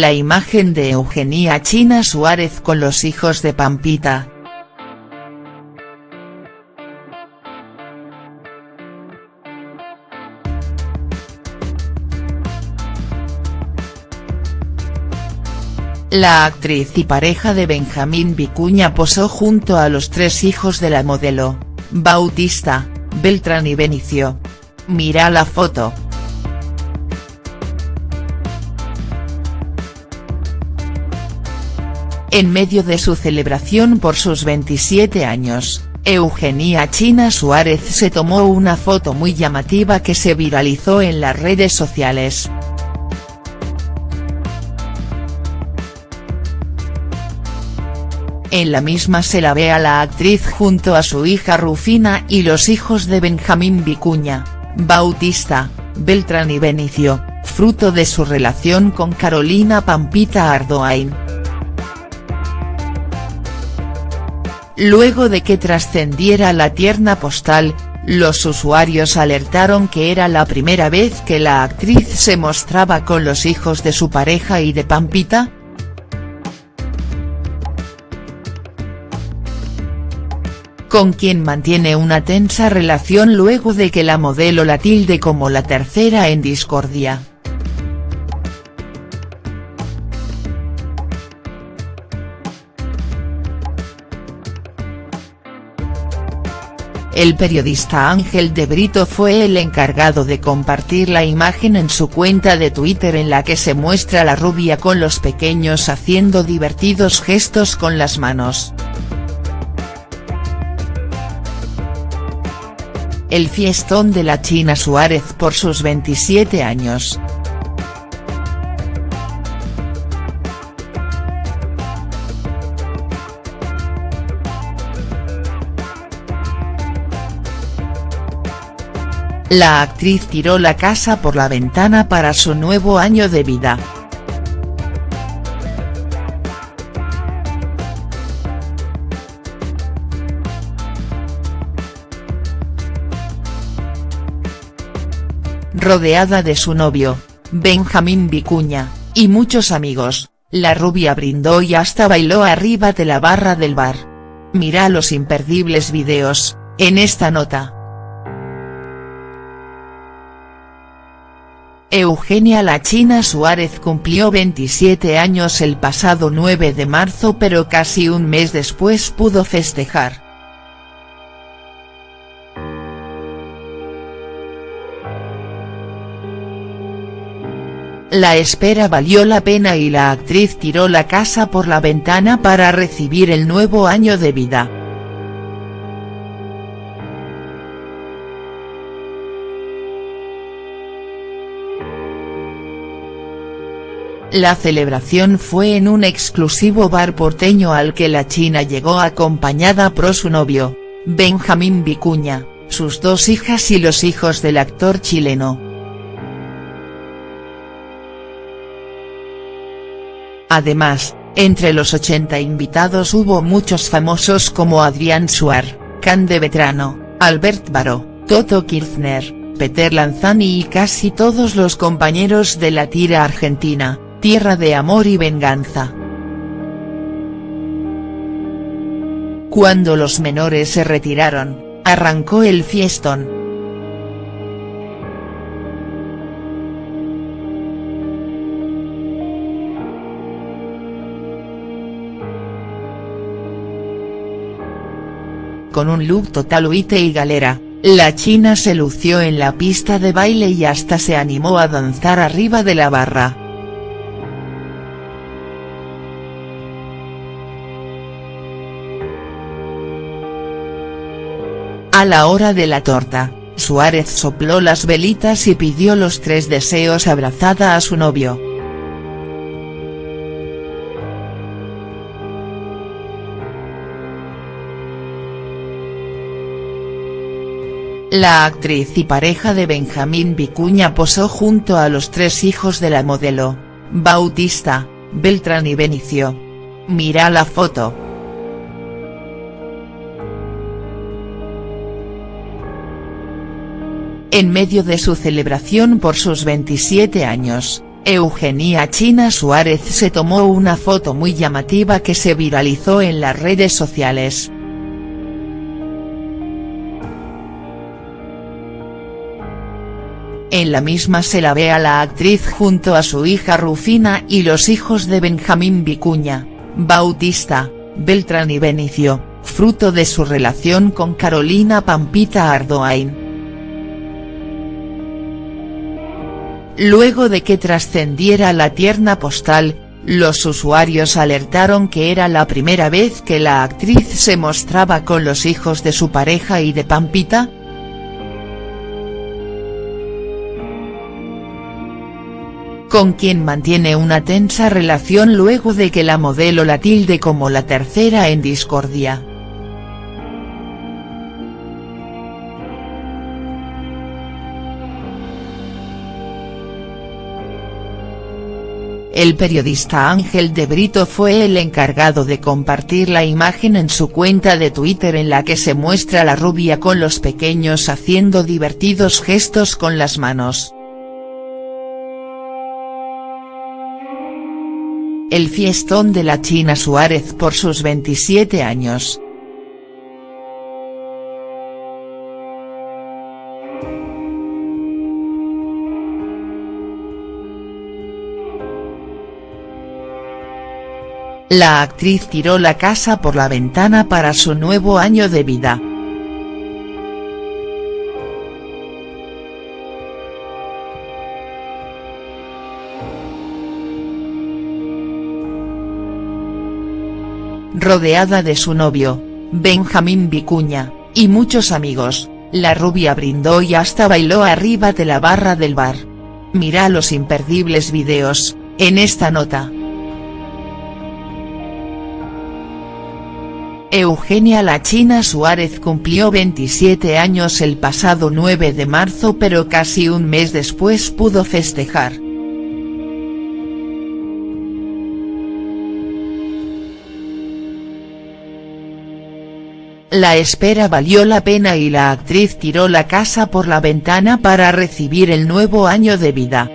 la imagen de Eugenia China Suárez con los hijos de Pampita. La actriz y pareja de Benjamín Vicuña posó junto a los tres hijos de la modelo, Bautista, Beltrán y Benicio. Mira la foto. En medio de su celebración por sus 27 años, Eugenia China Suárez se tomó una foto muy llamativa que se viralizó en las redes sociales. En la misma se la ve a la actriz junto a su hija Rufina y los hijos de Benjamín Vicuña, Bautista, Beltrán y Benicio, fruto de su relación con Carolina Pampita Ardoain. Luego de que trascendiera la tierna postal, los usuarios alertaron que era la primera vez que la actriz se mostraba con los hijos de su pareja y de Pampita, con quien mantiene una tensa relación luego de que la modelo la tilde como la tercera en discordia. El periodista Ángel de Brito fue el encargado de compartir la imagen en su cuenta de Twitter en la que se muestra la rubia con los pequeños haciendo divertidos gestos con las manos. el fiestón de la China Suárez por sus 27 años. La actriz tiró la casa por la ventana para su nuevo año de vida. rodeada de su novio, Benjamín Vicuña, y muchos amigos, la rubia brindó y hasta bailó arriba de la barra del bar. Mira los imperdibles videos, en esta nota. Eugenia La China Suárez cumplió 27 años el pasado 9 de marzo pero casi un mes después pudo festejar. La espera valió la pena y la actriz tiró la casa por la ventana para recibir el nuevo año de vida. La celebración fue en un exclusivo bar porteño al que la china llegó acompañada por su novio, Benjamín Vicuña, sus dos hijas y los hijos del actor chileno. Además, entre los 80 invitados hubo muchos famosos como Adrián Suar, Cande Vetrano, Albert Baró, Toto Kirchner, Peter Lanzani y casi todos los compañeros de la tira argentina, Tierra de Amor y Venganza. Cuando los menores se retiraron, arrancó el fiestón. con un look total huite y galera, la china se lució en la pista de baile y hasta se animó a danzar arriba de la barra. A la hora de la torta, Suárez sopló las velitas y pidió los tres deseos abrazada a su novio. La actriz y pareja de Benjamín Vicuña posó junto a los tres hijos de la modelo, Bautista, Beltrán y Benicio. Mira la foto. En medio de su celebración por sus 27 años, Eugenia China Suárez se tomó una foto muy llamativa que se viralizó en las redes sociales. En la misma se la ve a la actriz junto a su hija Rufina y los hijos de Benjamín Vicuña, Bautista, Beltrán y Benicio, fruto de su relación con Carolina Pampita Ardoain. Luego de que trascendiera la tierna postal, los usuarios alertaron que era la primera vez que la actriz se mostraba con los hijos de su pareja y de Pampita, con quien mantiene una tensa relación luego de que la modelo la tilde como la tercera en discordia. El periodista Ángel de Brito fue el encargado de compartir la imagen en su cuenta de Twitter en la que se muestra la rubia con los pequeños haciendo divertidos gestos con las manos. el fiestón de la China Suárez por sus 27 años. La actriz tiró la casa por la ventana para su nuevo año de vida. rodeada de su novio, Benjamín Vicuña, y muchos amigos, la rubia brindó y hasta bailó arriba de la barra del bar. Mira los imperdibles videos, en esta nota. Eugenia La China Suárez cumplió 27 años el pasado 9 de marzo pero casi un mes después pudo festejar. La espera valió la pena y la actriz tiró la casa por la ventana para recibir el nuevo año de vida.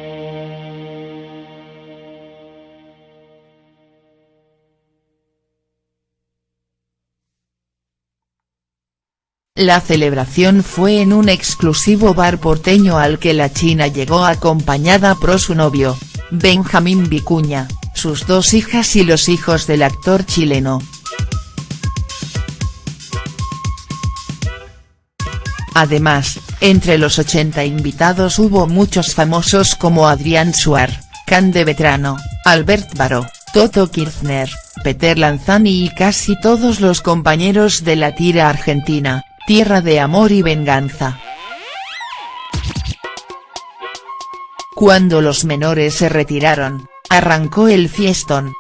La celebración fue en un exclusivo bar porteño al que la china llegó acompañada por su novio, Benjamín Vicuña, sus dos hijas y los hijos del actor chileno. Además, entre los 80 invitados hubo muchos famosos como Adrián Suar, Cande Vetrano, Albert Baró, Toto Kirchner, Peter Lanzani y casi todos los compañeros de la tira argentina, Tierra de Amor y Venganza. Cuando los menores se retiraron, arrancó el fiestón.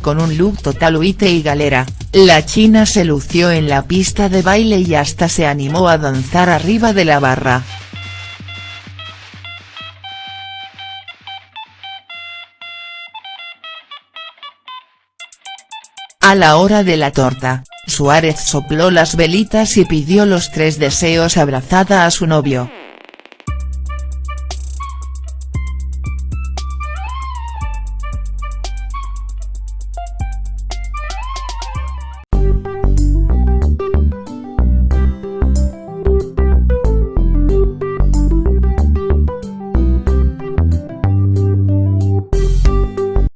con un look total huite y galera, la china se lució en la pista de baile y hasta se animó a danzar arriba de la barra. A la hora de la torta, Suárez sopló las velitas y pidió los tres deseos abrazada a su novio.